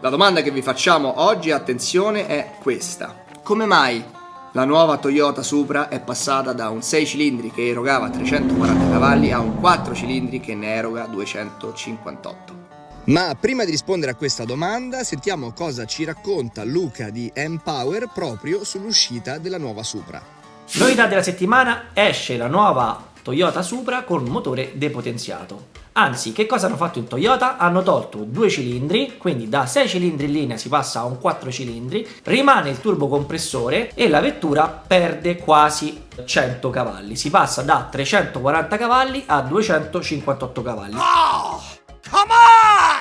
La domanda che vi facciamo oggi, attenzione, è questa. Come mai la nuova Toyota Supra è passata da un 6 cilindri che erogava 340 cavalli a un 4 cilindri che ne eroga 258? Ma prima di rispondere a questa domanda sentiamo cosa ci racconta Luca di Empower proprio sull'uscita della nuova Supra. Novità della settimana, esce la nuova Toyota Supra con motore depotenziato. Anzi, che cosa hanno fatto in Toyota? Hanno tolto due cilindri, quindi da 6 cilindri in linea si passa a un 4 cilindri, rimane il turbocompressore e la vettura perde quasi 100 cavalli. Si passa da 340 cavalli a 258 cavalli. Oh, come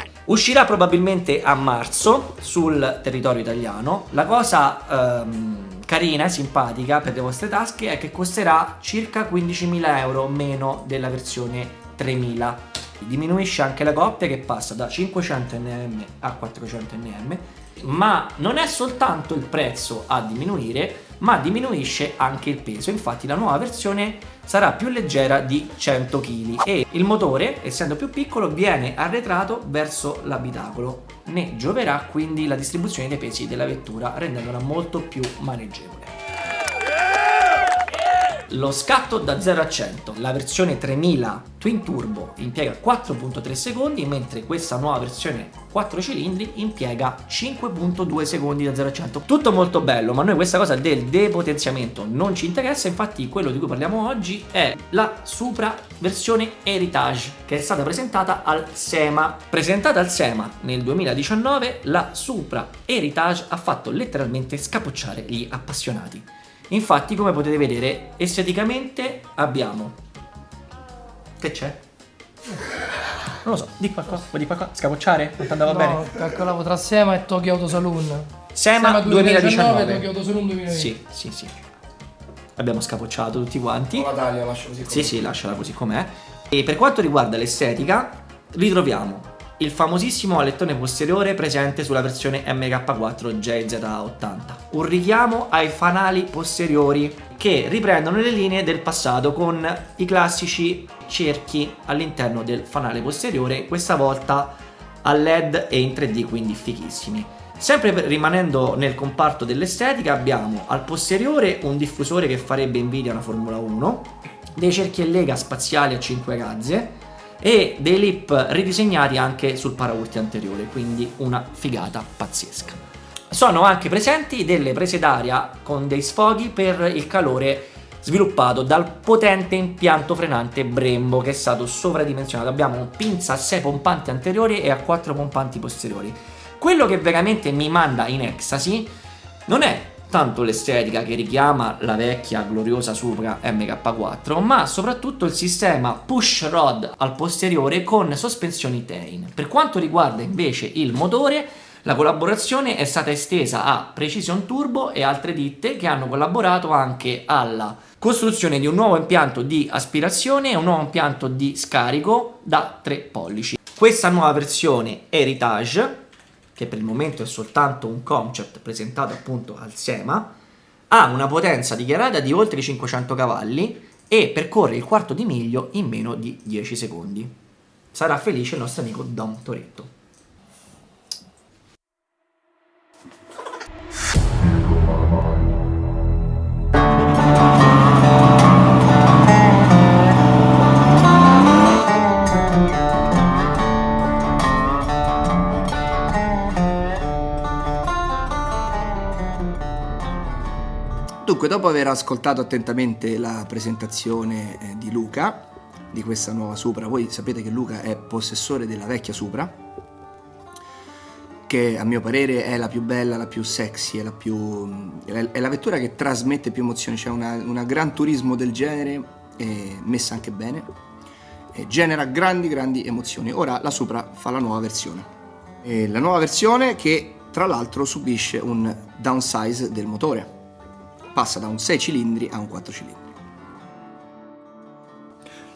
on! Uscirà probabilmente a marzo sul territorio italiano. La cosa ehm, carina e simpatica per le vostre tasche è che costerà circa 15.000 euro meno della versione 3000 diminuisce anche la coppia che passa da 500 nm a 400 nm ma non è soltanto il prezzo a diminuire ma diminuisce anche il peso. Infatti la nuova versione sarà più leggera di 100 kg e il motore essendo più piccolo viene arretrato verso l'abitacolo. Ne gioverà quindi la distribuzione dei pesi della vettura rendendola molto più maneggevole lo scatto da 0 a 100, la versione 3000 Twin Turbo impiega 4.3 secondi, mentre questa nuova versione 4 cilindri impiega 5.2 secondi da 0 a 100. Tutto molto bello, ma noi questa cosa del depotenziamento non ci interessa, infatti quello di cui parliamo oggi è la Supra versione Heritage, che è stata presentata al SEMA. Presentata al SEMA nel 2019, la Supra Heritage ha fatto letteralmente scapocciare gli appassionati. Infatti come potete vedere esteticamente abbiamo... Che c'è? Non lo so, di qualcosa, vuoi di qualcosa? Scapocciare? Non ti andava no, bene? calcolavo tra Sema e Tokyo Auto Saloon. Sema, Sema 2019, 2019 Tokyo Auto Saloon 2020. Sì, sì, sì. Abbiamo scapocciato tutti quanti. la taglia, lascia così com'è. Sì, sì, lasciala così com'è. E per quanto riguarda l'estetica, ritroviamo il famosissimo alettone posteriore presente sulla versione MK4 JZ80. Un richiamo ai fanali posteriori che riprendono le linee del passato con i classici cerchi all'interno del fanale posteriore, questa volta a LED e in 3D, quindi fighissimi. Sempre rimanendo nel comparto dell'estetica abbiamo al posteriore un diffusore che farebbe invidia una Formula 1, dei cerchi e lega spaziali a 5 razze, e dei lip ridisegnati anche sul paraurti anteriore, quindi una figata pazzesca. Sono anche presenti delle prese d'aria con dei sfoghi per il calore sviluppato dal potente impianto frenante Brembo che è stato sovradimensionato. Abbiamo pinza a 6 pompanti anteriori e a 4 pompanti posteriori. Quello che veramente mi manda in ecstasy non è tanto l'estetica che richiama la vecchia gloriosa Supra MK4, ma soprattutto il sistema push rod al posteriore con sospensioni Tain. Per quanto riguarda invece il motore, la collaborazione è stata estesa a Precision Turbo e altre ditte che hanno collaborato anche alla costruzione di un nuovo impianto di aspirazione e un nuovo impianto di scarico da 3 pollici. Questa nuova versione Heritage che per il momento è soltanto un concept presentato appunto al SEMA, ha una potenza dichiarata di oltre 500 cavalli e percorre il quarto di miglio in meno di 10 secondi. Sarà felice il nostro amico Dom Toretto. Dunque, dopo aver ascoltato attentamente la presentazione eh, di Luca, di questa nuova Supra, voi sapete che Luca è possessore della vecchia Supra, che a mio parere è la più bella, la più sexy, è la, più, è la vettura che trasmette più emozioni, c'è una, una, gran turismo del genere, messa anche bene, genera grandi grandi emozioni. Ora la Supra fa la nuova versione. E la nuova versione che tra l'altro subisce un downsize del motore passa da un 6 cilindri a un 4 cilindri.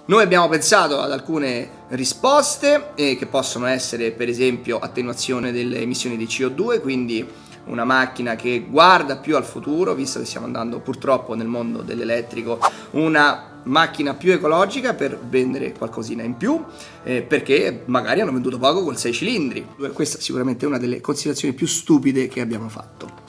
Noi abbiamo pensato ad alcune risposte eh, che possono essere per esempio attenuazione delle emissioni di CO2, quindi una macchina che guarda più al futuro, visto che stiamo andando purtroppo nel mondo dell'elettrico, una macchina più ecologica per vendere qualcosina in più, eh, perché magari hanno venduto poco col 6 cilindri. Questa è sicuramente una delle considerazioni più stupide che abbiamo fatto.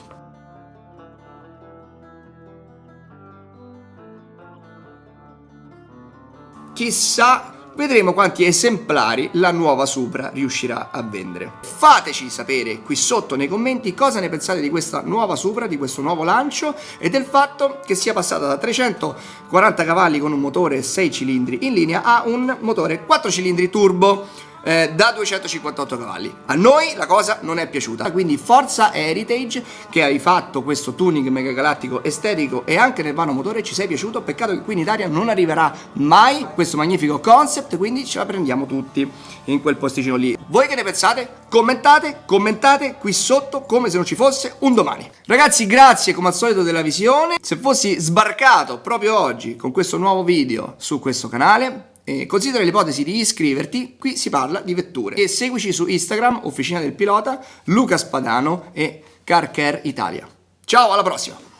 Chissà vedremo quanti esemplari la nuova Supra riuscirà a vendere. Fateci sapere qui sotto nei commenti cosa ne pensate di questa nuova Supra, di questo nuovo lancio e del fatto che sia passata da 340 cavalli con un motore 6 cilindri in linea a un motore 4 cilindri turbo eh, da 258 cavalli. A noi la cosa non è piaciuta, quindi forza Heritage che hai fatto questo tuning mega galattico estetico e anche nel vano motore ci sei piaciuto, peccato che qui in Italia non arriverà mai questo magnifico concept, quindi ce la prendiamo tutti in quel posticino lì. Voi che ne pensate? Commentate, commentate qui sotto come se non ci fosse un domani. Ragazzi grazie come al solito della visione, se fossi sbarcato proprio oggi con questo nuovo video su questo canale eh, considera l'ipotesi di iscriverti, qui si parla di vetture. E seguici su Instagram, Officina del Pilota, Luca Spadano e Car Care Italia. Ciao, alla prossima!